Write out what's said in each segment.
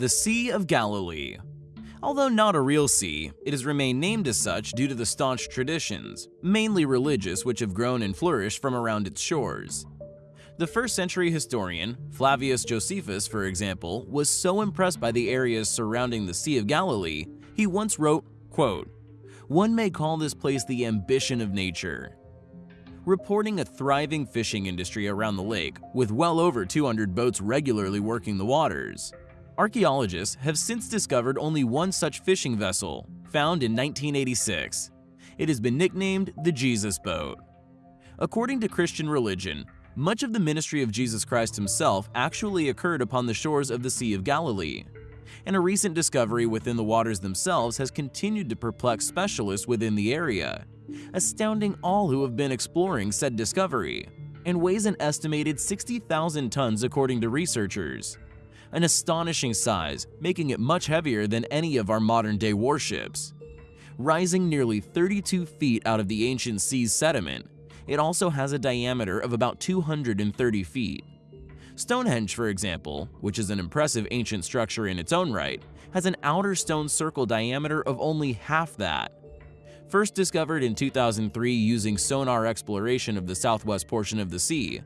The Sea of Galilee Although not a real sea, it has remained named as such due to the staunch traditions, mainly religious, which have grown and flourished from around its shores. The first century historian, Flavius Josephus for example, was so impressed by the areas surrounding the Sea of Galilee, he once wrote, quote, One may call this place the ambition of nature. Reporting a thriving fishing industry around the lake, with well over 200 boats regularly working the waters. Archaeologists have since discovered only one such fishing vessel, found in 1986. It has been nicknamed the Jesus Boat. According to Christian religion, much of the ministry of Jesus Christ himself actually occurred upon the shores of the Sea of Galilee, and a recent discovery within the waters themselves has continued to perplex specialists within the area, astounding all who have been exploring said discovery, and weighs an estimated 60,000 tons according to researchers. An astonishing size, making it much heavier than any of our modern-day warships. Rising nearly 32 feet out of the ancient sea's sediment, it also has a diameter of about 230 feet. Stonehenge, for example, which is an impressive ancient structure in its own right, has an outer stone circle diameter of only half that. First discovered in 2003 using sonar exploration of the southwest portion of the sea,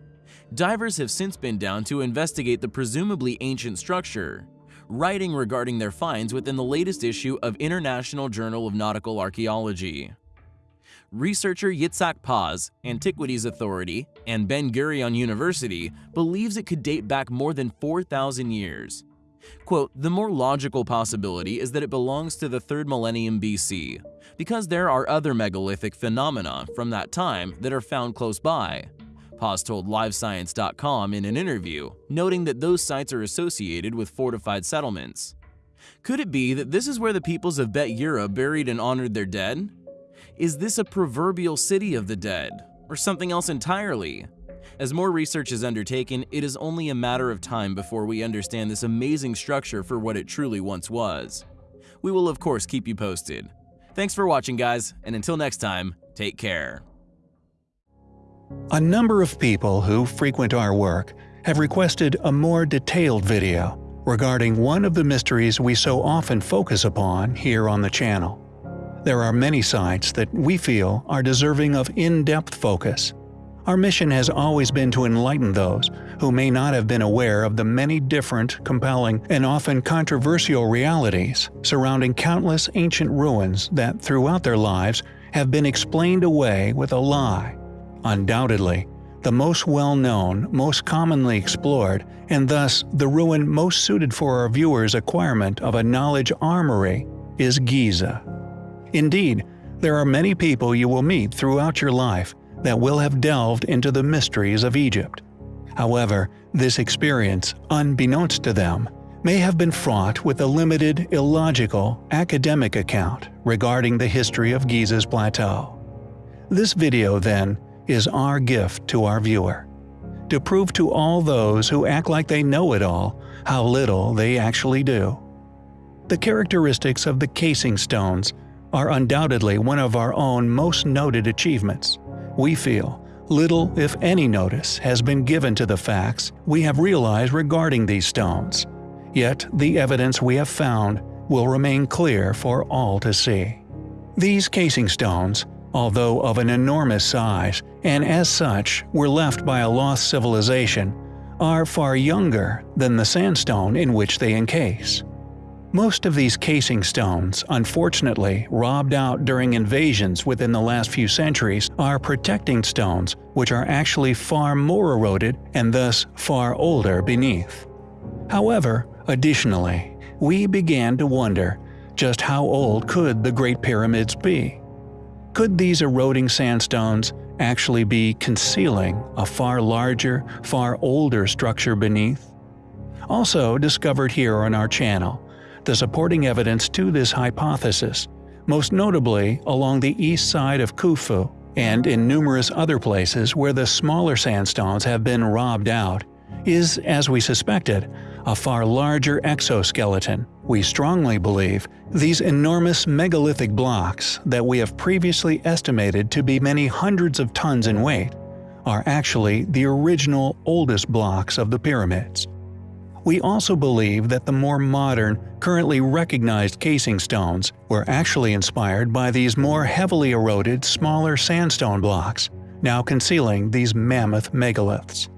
divers have since been down to investigate the presumably ancient structure, writing regarding their finds within the latest issue of International Journal of Nautical Archaeology researcher Yitzhak Paz, Antiquities Authority, and Ben Gurion University believes it could date back more than 4,000 years. Quote, the more logical possibility is that it belongs to the 3rd millennium BC, because there are other megalithic phenomena from that time that are found close by. Paz told LiveScience.com in an interview, noting that those sites are associated with fortified settlements. Could it be that this is where the peoples of Bet Yerah buried and honored their dead? Is this a proverbial city of the dead, or something else entirely? As more research is undertaken, it is only a matter of time before we understand this amazing structure for what it truly once was. We will of course keep you posted. Thanks for watching guys, and until next time, take care. A number of people who frequent our work have requested a more detailed video regarding one of the mysteries we so often focus upon here on the channel. There are many sites that we feel are deserving of in-depth focus. Our mission has always been to enlighten those who may not have been aware of the many different, compelling, and often controversial realities surrounding countless ancient ruins that throughout their lives have been explained away with a lie. Undoubtedly, the most well-known, most commonly explored, and thus the ruin most suited for our viewers' acquirement of a knowledge armory is Giza. Indeed, there are many people you will meet throughout your life that will have delved into the mysteries of Egypt. However, this experience, unbeknownst to them, may have been fraught with a limited, illogical, academic account regarding the history of Giza's plateau. This video, then, is our gift to our viewer. To prove to all those who act like they know it all how little they actually do. The characteristics of the casing stones are undoubtedly one of our own most noted achievements. We feel little, if any notice, has been given to the facts we have realized regarding these stones. Yet the evidence we have found will remain clear for all to see. These casing stones, although of an enormous size, and as such were left by a lost civilization, are far younger than the sandstone in which they encase. Most of these casing stones, unfortunately robbed out during invasions within the last few centuries, are protecting stones which are actually far more eroded and thus far older beneath. However, additionally, we began to wonder just how old could the Great Pyramids be? Could these eroding sandstones actually be concealing a far larger, far older structure beneath? Also discovered here on our channel the supporting evidence to this hypothesis, most notably along the east side of Khufu and in numerous other places where the smaller sandstones have been robbed out, is, as we suspected, a far larger exoskeleton. We strongly believe these enormous megalithic blocks that we have previously estimated to be many hundreds of tons in weight are actually the original oldest blocks of the pyramids. We also believe that the more modern, currently recognized casing stones were actually inspired by these more heavily eroded, smaller sandstone blocks, now concealing these mammoth megaliths.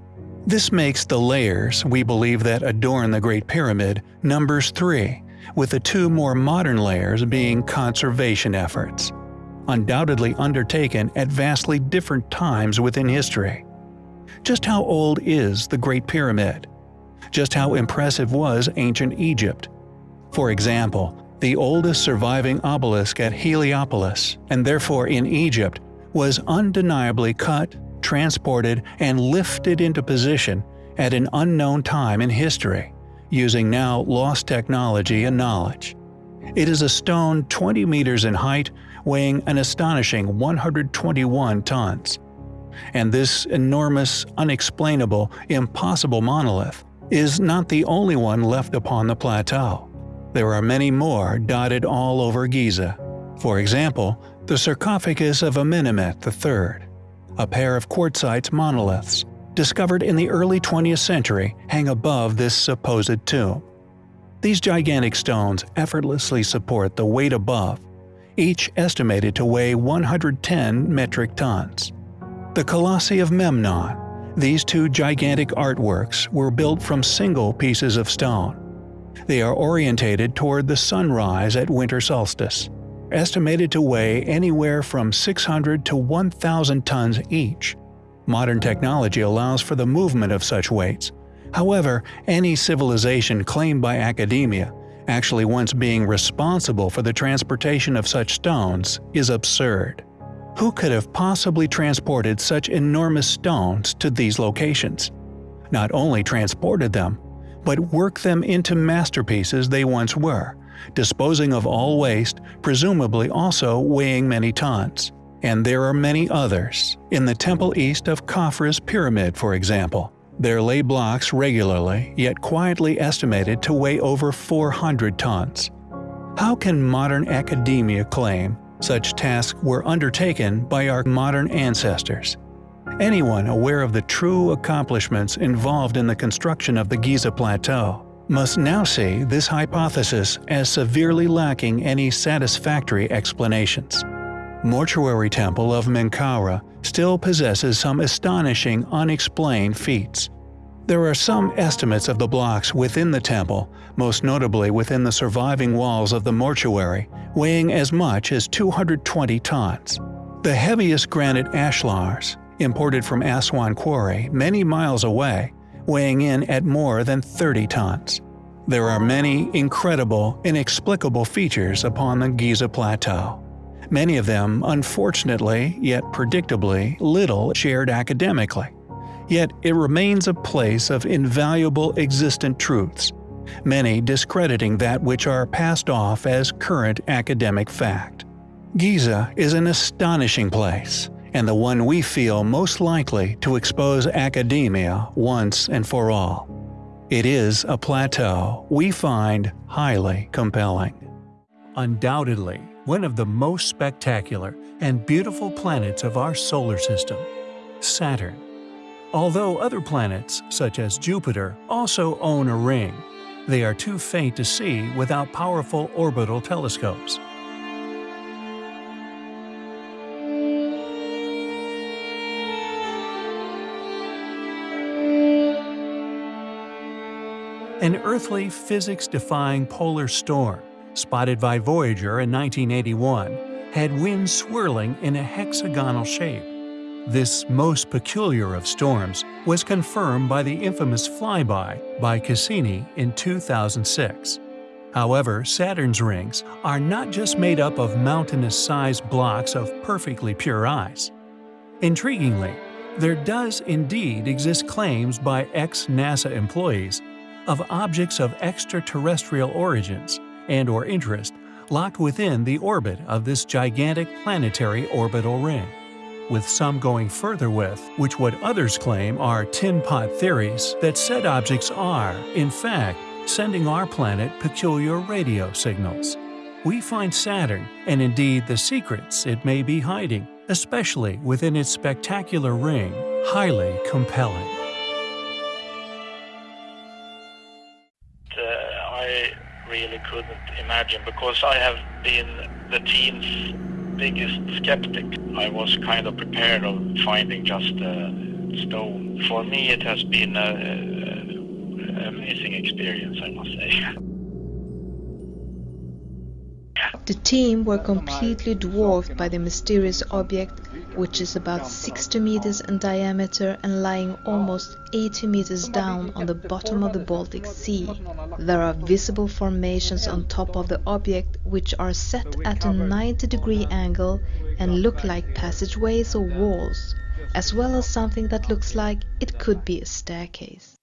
This makes the layers we believe that adorn the Great Pyramid numbers three, with the two more modern layers being conservation efforts, undoubtedly undertaken at vastly different times within history. Just how old is the Great Pyramid? Just how impressive was ancient Egypt? For example, the oldest surviving obelisk at Heliopolis, and therefore in Egypt, was undeniably cut, transported, and lifted into position at an unknown time in history, using now lost technology and knowledge. It is a stone 20 meters in height, weighing an astonishing 121 tons. And this enormous, unexplainable, impossible monolith is not the only one left upon the plateau. There are many more dotted all over Giza. For example, the sarcophagus of Amenemhet III, a pair of quartzite monoliths, discovered in the early 20th century, hang above this supposed tomb. These gigantic stones effortlessly support the weight above, each estimated to weigh 110 metric tons. The Colossi of Memnon, these two gigantic artworks were built from single pieces of stone. They are orientated toward the sunrise at winter solstice, estimated to weigh anywhere from 600 to 1,000 tons each. Modern technology allows for the movement of such weights. However, any civilization claimed by academia, actually once being responsible for the transportation of such stones, is absurd. Who could have possibly transported such enormous stones to these locations? Not only transported them, but worked them into masterpieces they once were, disposing of all waste, presumably also weighing many tons. And there are many others. In the temple east of Khafre's pyramid, for example, there lay blocks regularly, yet quietly estimated to weigh over 400 tons. How can modern academia claim such tasks were undertaken by our modern ancestors. Anyone aware of the true accomplishments involved in the construction of the Giza Plateau must now see this hypothesis as severely lacking any satisfactory explanations. Mortuary Temple of Menkaure still possesses some astonishing unexplained feats. There are some estimates of the blocks within the temple, most notably within the surviving walls of the mortuary, weighing as much as 220 tons. The heaviest granite ashlars, imported from Aswan Quarry many miles away, weighing in at more than 30 tons. There are many incredible, inexplicable features upon the Giza Plateau. Many of them, unfortunately, yet predictably, little shared academically. Yet it remains a place of invaluable existent truths, many discrediting that which are passed off as current academic fact. Giza is an astonishing place, and the one we feel most likely to expose academia once and for all. It is a plateau we find highly compelling. Undoubtedly, one of the most spectacular and beautiful planets of our solar system, Saturn. Although other planets, such as Jupiter, also own a ring, they are too faint to see without powerful orbital telescopes. An earthly, physics-defying polar storm, spotted by Voyager in 1981, had winds swirling in a hexagonal shape. This most peculiar of storms was confirmed by the infamous flyby by Cassini in 2006. However, Saturn's rings are not just made up of mountainous-sized blocks of perfectly pure ice. Intriguingly, there does indeed exist claims by ex-NASA employees of objects of extraterrestrial origins and or interest locked within the orbit of this gigantic planetary orbital ring with some going further with, which what others claim are tin pot theories that said objects are, in fact, sending our planet peculiar radio signals. We find Saturn, and indeed the secrets it may be hiding, especially within its spectacular ring, highly compelling. Couldn't imagine because I have been the team's biggest skeptic. I was kind of prepared of finding just a stone. For me, it has been an amazing experience, I must say. The team were completely dwarfed by the mysterious object which is about 60 meters in diameter and lying almost 80 meters down on the bottom of the Baltic Sea. There are visible formations on top of the object which are set at a 90 degree angle and look like passageways or walls, as well as something that looks like it could be a staircase.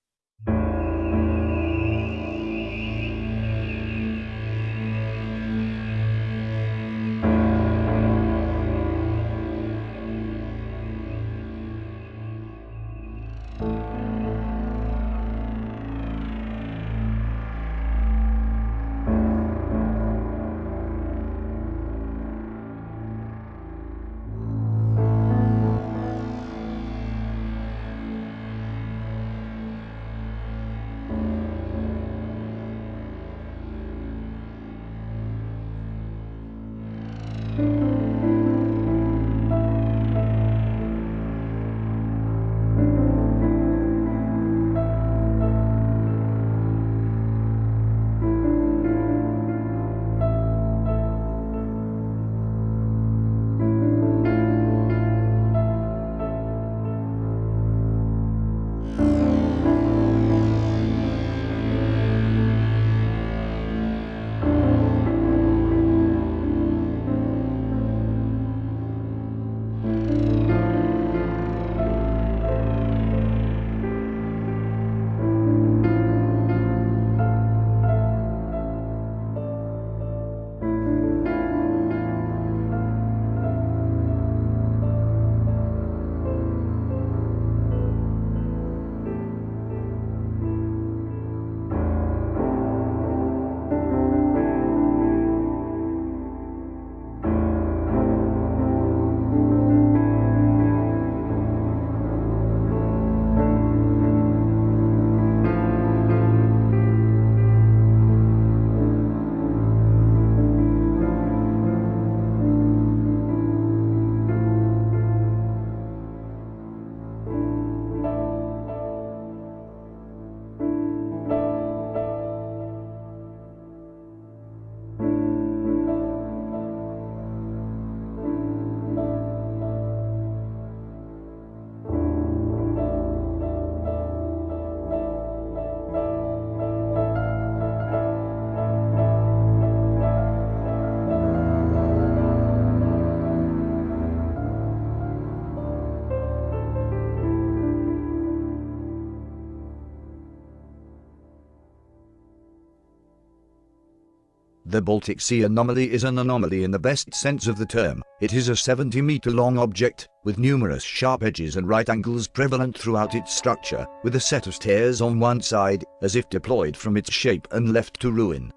The Baltic Sea anomaly is an anomaly in the best sense of the term. It is a 70 meter long object, with numerous sharp edges and right angles prevalent throughout its structure, with a set of stairs on one side, as if deployed from its shape and left to ruin.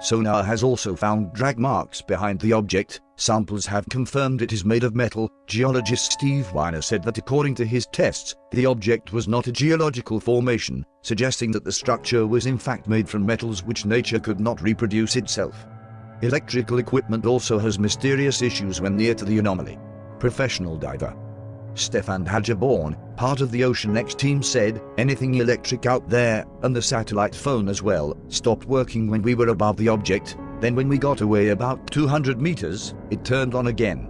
Sonar has also found drag marks behind the object. Samples have confirmed it is made of metal. Geologist Steve Weiner said that according to his tests, the object was not a geological formation, suggesting that the structure was in fact made from metals which nature could not reproduce itself. Electrical equipment also has mysterious issues when near to the anomaly. Professional diver Stefan Hogeborn, part of the OceanX team said, anything electric out there, and the satellite phone as well, stopped working when we were above the object, then when we got away about 200 meters, it turned on again.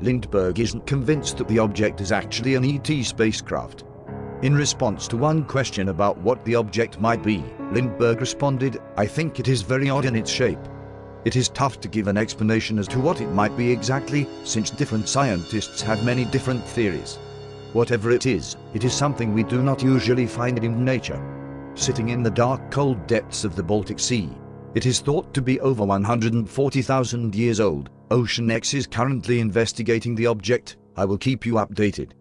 Lindberg isn't convinced that the object is actually an ET spacecraft. In response to one question about what the object might be, Lindberg responded, I think it is very odd in its shape. It is tough to give an explanation as to what it might be exactly, since different scientists have many different theories. Whatever it is, it is something we do not usually find in nature. Sitting in the dark cold depths of the Baltic Sea, it is thought to be over 140,000 years old. OceanX is currently investigating the object. I will keep you updated.